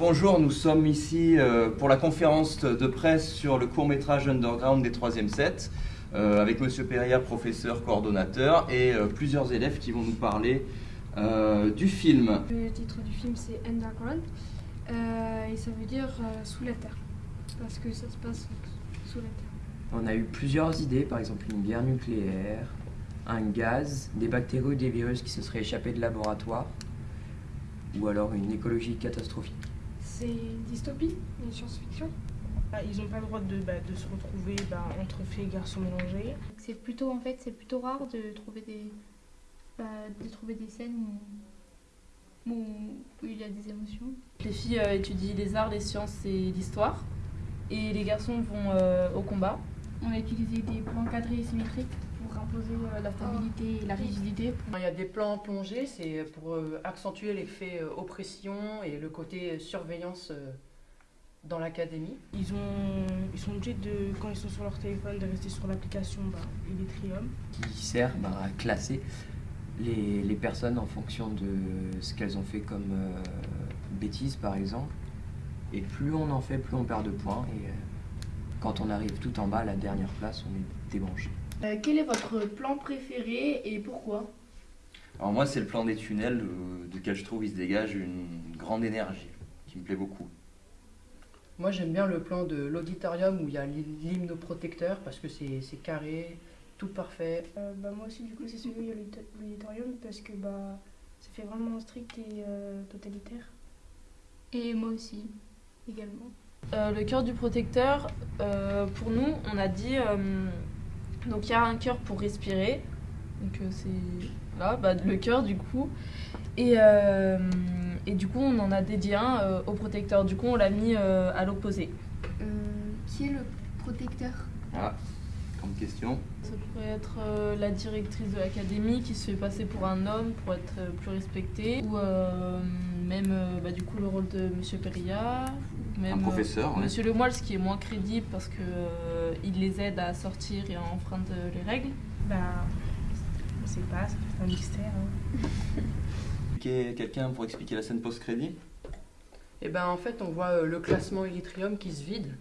Bonjour, nous sommes ici euh, pour la conférence de presse sur le court-métrage Underground des 3e sets, euh, avec Monsieur Perria, professeur, coordonnateur, et euh, plusieurs élèves qui vont nous parler du film. Le titre du film c'est Underground, et ça veut dire sous la terre, parce que ça se passe sous la terre. On a eu plusieurs idées, par exemple une guerre nucléaire, un gaz, des bactéries ou des virus qui se seraient échappés de laboratoire, ou alors une écologie catastrophique. C'est une dystopie, une science-fiction? Ah, Ils n'ont pas le droit de, bah, se retrouver bah, entre filles et garçons mélangés. C'est plutôt, en fait, c'est plutôt rare de trouver des, bah, de trouver des scènes où, il y a des émotions. Les filles euh, étudient les arts, les sciences et l'histoire, et les garçons vont euh, au combat. On a utilisé des plans cadrés et symétriques pour imposer euh, la stabilité et la rigidité. Il y a des plans plongés, c'est pour euh, accentuer l'effet euh, oppression et le côté surveillance dans l'académie. Ils, ont, ils sont obligés, de, quand ils sont sur leur téléphone, de rester sur l'application bah, Electrium. Qui sert bah, à classer les, les, personnes en fonction de ce qu'elles ont fait comme bêtises, par exemple. Et plus on en fait, plus on perd de points. Et, quand on arrive tout en bas, à la dernière place, on est débranché. Euh, quel est votre plan préféré et pourquoi? Alors moi, c'est le plan des tunnels, euh, duquel je trouve il se dégage une grande énergie, qui me plaît beaucoup. Moi, j'aime bien le plan de l'auditorium où il y a l'hymnoprotecteur, parce que c'est carré, tout parfait. Euh, bah, moi aussi, du coup, c'est celui où il y a l'auditorium, parce que bah, ça fait vraiment strict et totalitaire. Et moi aussi, également. Euh, le cœur du protecteur, euh, pour nous, on a dit. Euh, donc il y a un cœur pour respirer. Donc c'est. Là, bah, le cœur du coup. Et, et, du coup, on en a dédié un au protecteur. Du coup, on l'a mis à l'opposé. qui est le protecteur? Ah, comme question. Ça pourrait être la directrice de l'académie qui se fait passer pour un homme pour être plus respectée. Ou même bah, du coup le rôle de Monsieur Perilla un professeur. Euh, Monsieur Lemoyle, ce qui est moins crédible parce que euh, il les aide à sortir et à enfreindre les règles. Ben, on sait pas, c'est un mystère. Hein. Quelqu'un pour expliquer la scène post-crédit? Eh ben, en fait, on voit euh, le classement Erythrium qui se vide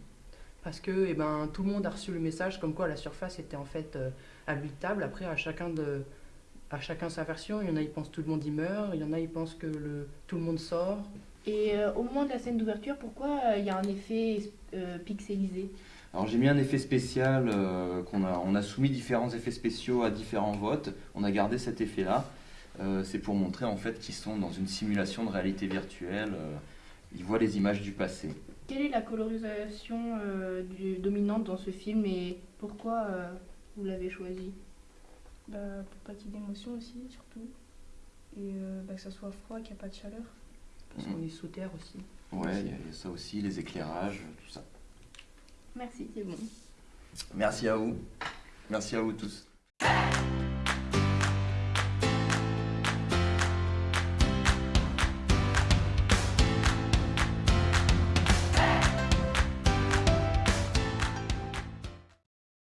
parce que eh ben, tout le monde a reçu le message comme quoi la surface était en fait habitable. Après, à chacun de à chacun sa version. Il y en a, ils pensent tout le monde y meurt. Il y en a, ils pensent que le, tout le monde sort. Et euh, au moment de la scène d'ouverture, pourquoi euh, il y a un effet euh, pixelisé? Alors j'ai mis un effet spécial, qu'on a, on a soumis différents effets spéciaux à différents votes, on a gardé cet effet-là. c'est pour montrer en fait qu'ils sont dans une simulation de réalité virtuelle, ils voient les images du passé. Quelle est la colorisation dominante dans ce film et pourquoi vous l'avez choisi? Bah, Pour pas qu'il y ait d'émotion aussi, surtout. Et bah, que ça soit froid, qu'il n'y a pas de chaleur. Parce qu'on est sous terre aussi. Ouais, il y, a ça aussi, les éclairages, tout ça. Merci, c'est bon. Merci à vous. Merci à vous tous.